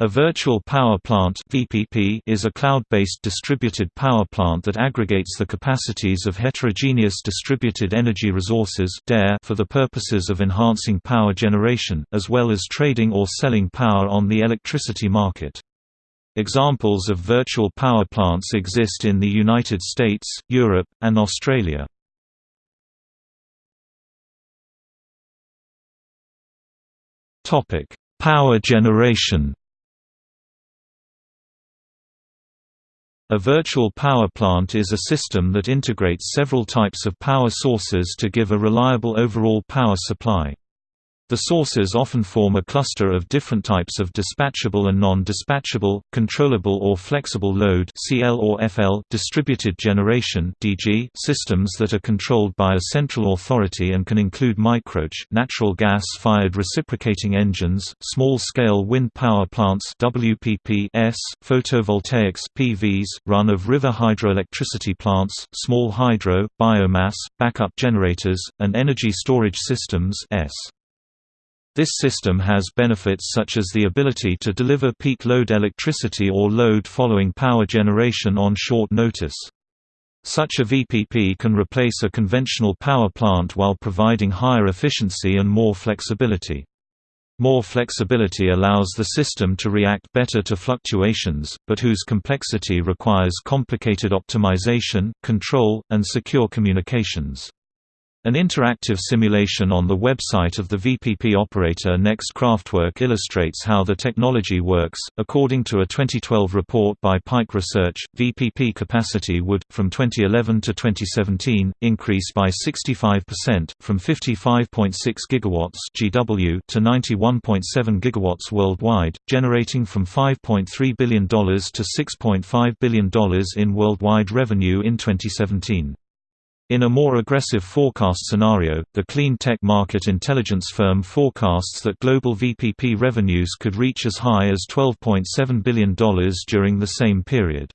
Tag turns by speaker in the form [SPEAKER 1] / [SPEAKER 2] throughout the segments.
[SPEAKER 1] A virtual power plant (VPP) is a cloud-based distributed power plant that aggregates the capacities of heterogeneous distributed energy resources for the purposes of enhancing power generation, as well as trading or selling power on the electricity market. Examples of virtual power plants exist in the United States, Europe, and Australia. Power generation A virtual power plant is a system that integrates several types of power sources to give a reliable overall power supply. The sources often form a cluster of different types of dispatchable and non-dispatchable, controllable or flexible load (CL or FL) distributed generation (DG) systems that are controlled by a central authority and can include microch natural gas-fired reciprocating engines, small-scale wind power plants (WPPs), photovoltaics (PVs), run-of-river hydroelectricity plants, small hydro, biomass, backup generators, and energy storage systems (S). This system has benefits such as the ability to deliver peak load electricity or load following power generation on short notice. Such a VPP can replace a conventional power plant while providing higher efficiency and more flexibility. More flexibility allows the system to react better to fluctuations, but whose complexity requires complicated optimization, control, and secure communications. An interactive simulation on the website of the VPP operator Next Kraftwerke illustrates how the technology works. According to a 2012 report by Pike Research, VPP capacity would, from 2011 to 2017, increase by 65%, from 55.6 GW (GW) to 91.7 GW worldwide, generating from $5.3 billion to $6.5 billion in worldwide revenue in 2017. In a more aggressive forecast scenario, the clean tech market intelligence firm forecasts that global VPP revenues could reach as high as $12.7 billion during the same period.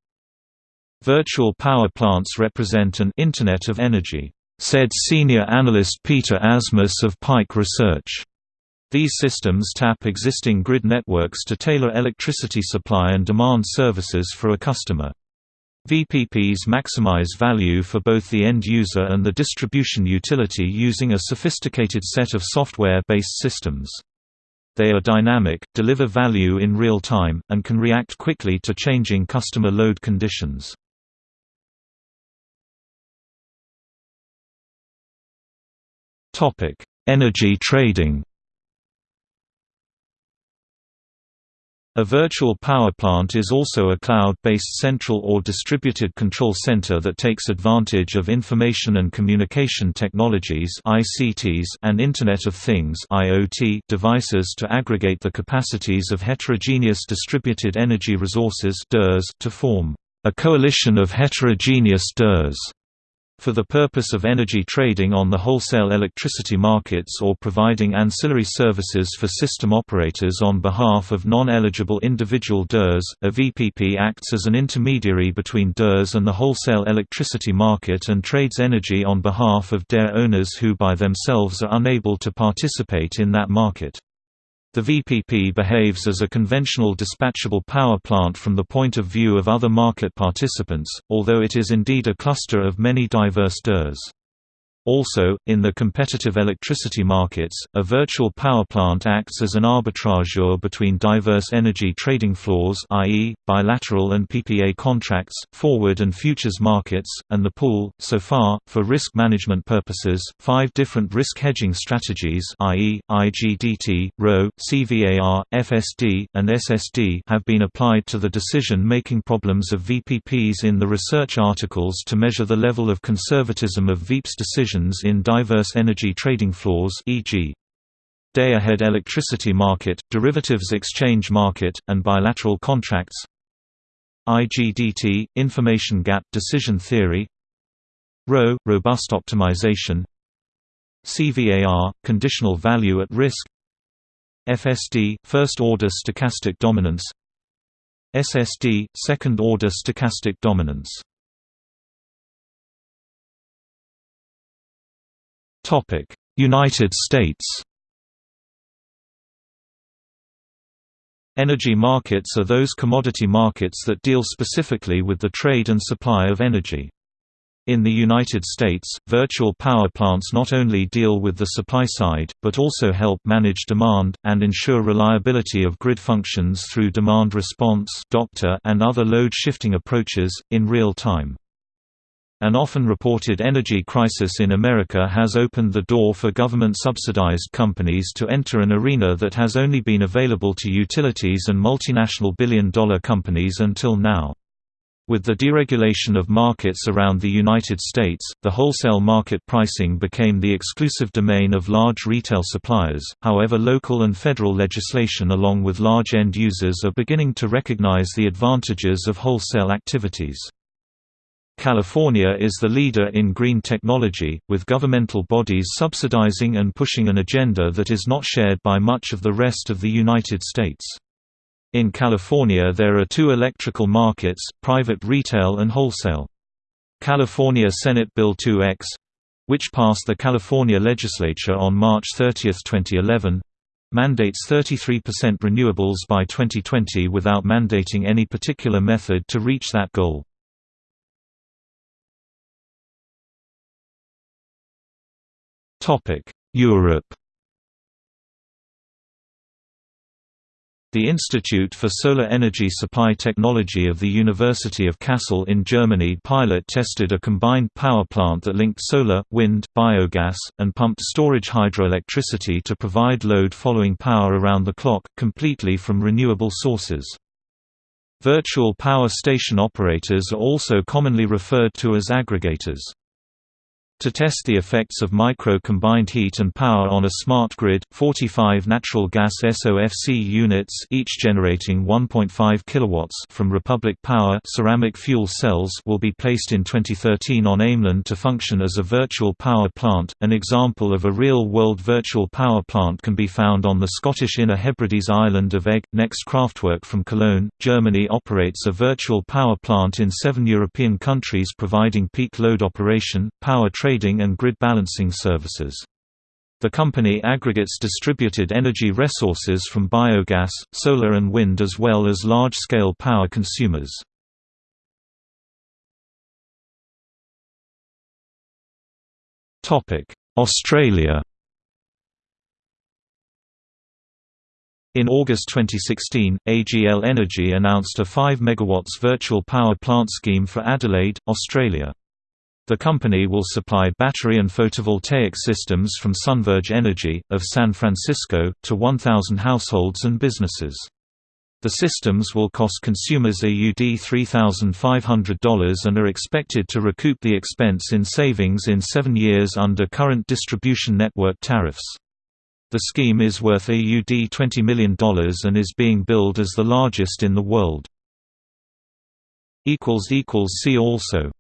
[SPEAKER 1] Virtual power plants represent an Internet of Energy, said senior analyst Peter Asmus of Pike Research. These systems tap existing grid networks to tailor electricity supply and demand services for a customer. VPPs maximize value for both the end user and the distribution utility using a sophisticated set of software-based systems. They are dynamic, deliver value in real time, and can react quickly to changing customer load conditions. Energy trading A virtual power plant is also a cloud-based central or distributed control center that takes advantage of information and communication technologies (ICTs) and Internet of Things (IoT) devices to aggregate the capacities of heterogeneous distributed energy resources (DERs) to form a coalition of heterogeneous DERs for the purpose of energy trading on the wholesale electricity markets or providing ancillary services for system operators on behalf of non-eligible individual DERs, a VPP acts as an intermediary between DERs and the wholesale electricity market and trades energy on behalf of DER owners who by themselves are unable to participate in that market. The VPP behaves as a conventional dispatchable power plant from the point of view of other market participants, although it is indeed a cluster of many diverse DERs. Also, in the competitive electricity markets, a virtual power plant acts as an arbitrageur between diverse energy trading floors i.e., bilateral and PPA contracts, forward and futures markets, and the pool. So far, for risk management purposes, five different risk hedging strategies i.e., IGDT, RO, CVAR, FSD, and SSD have been applied to the decision-making problems of VPPs in the research articles to measure the level of conservatism of VPP's decision in diverse energy trading floors e.g. day-ahead electricity market, derivatives exchange market, and bilateral contracts IGDT – Information Gap Decision Theory RO – Robust Optimization CVAR – Conditional Value at Risk FSD – First-order stochastic dominance SSD – Second-order stochastic dominance United States Energy markets are those commodity markets that deal specifically with the trade and supply of energy. In the United States, virtual power plants not only deal with the supply side, but also help manage demand, and ensure reliability of grid functions through demand response and other load-shifting approaches, in real time. An often reported energy crisis in America has opened the door for government-subsidized companies to enter an arena that has only been available to utilities and multinational billion-dollar companies until now. With the deregulation of markets around the United States, the wholesale market pricing became the exclusive domain of large retail suppliers, however local and federal legislation along with large end users are beginning to recognize the advantages of wholesale activities. California is the leader in green technology, with governmental bodies subsidizing and pushing an agenda that is not shared by much of the rest of the United States. In California there are two electrical markets, private retail and wholesale. California Senate Bill 2X which passed the California legislature on March 30, 2011 mandates 33% renewables by 2020 without mandating any particular method to reach that goal. Europe The Institute for Solar Energy Supply Technology of the University of Kassel in Germany pilot tested a combined power plant that linked solar, wind, biogas, and pumped storage hydroelectricity to provide load following power around the clock, completely from renewable sources. Virtual power station operators are also commonly referred to as aggregators. To test the effects of micro-combined heat and power on a smart grid, 45 natural gas SOFC units each generating 1.5 kW from Republic Power ceramic fuel cells will be placed in 2013 on Ameland to function as a virtual power plant. An example of a real-world virtual power plant can be found on the Scottish Inner Hebrides island of Eigg. Next Kraftwerke from Cologne, Germany operates a virtual power plant in seven European countries providing peak load operation, power trading and grid balancing services. The company aggregates distributed energy resources from biogas, solar and wind as well as large-scale power consumers. Australia In August 2016, AGL Energy announced a 5 MW virtual power plant scheme for Adelaide, Australia. The company will supply battery and photovoltaic systems from SunVerge Energy, of San Francisco, to 1,000 households and businesses. The systems will cost consumers AUD $3,500 and are expected to recoup the expense in savings in seven years under current distribution network tariffs. The scheme is worth AUD $20 million and is being billed as the largest in the world. See also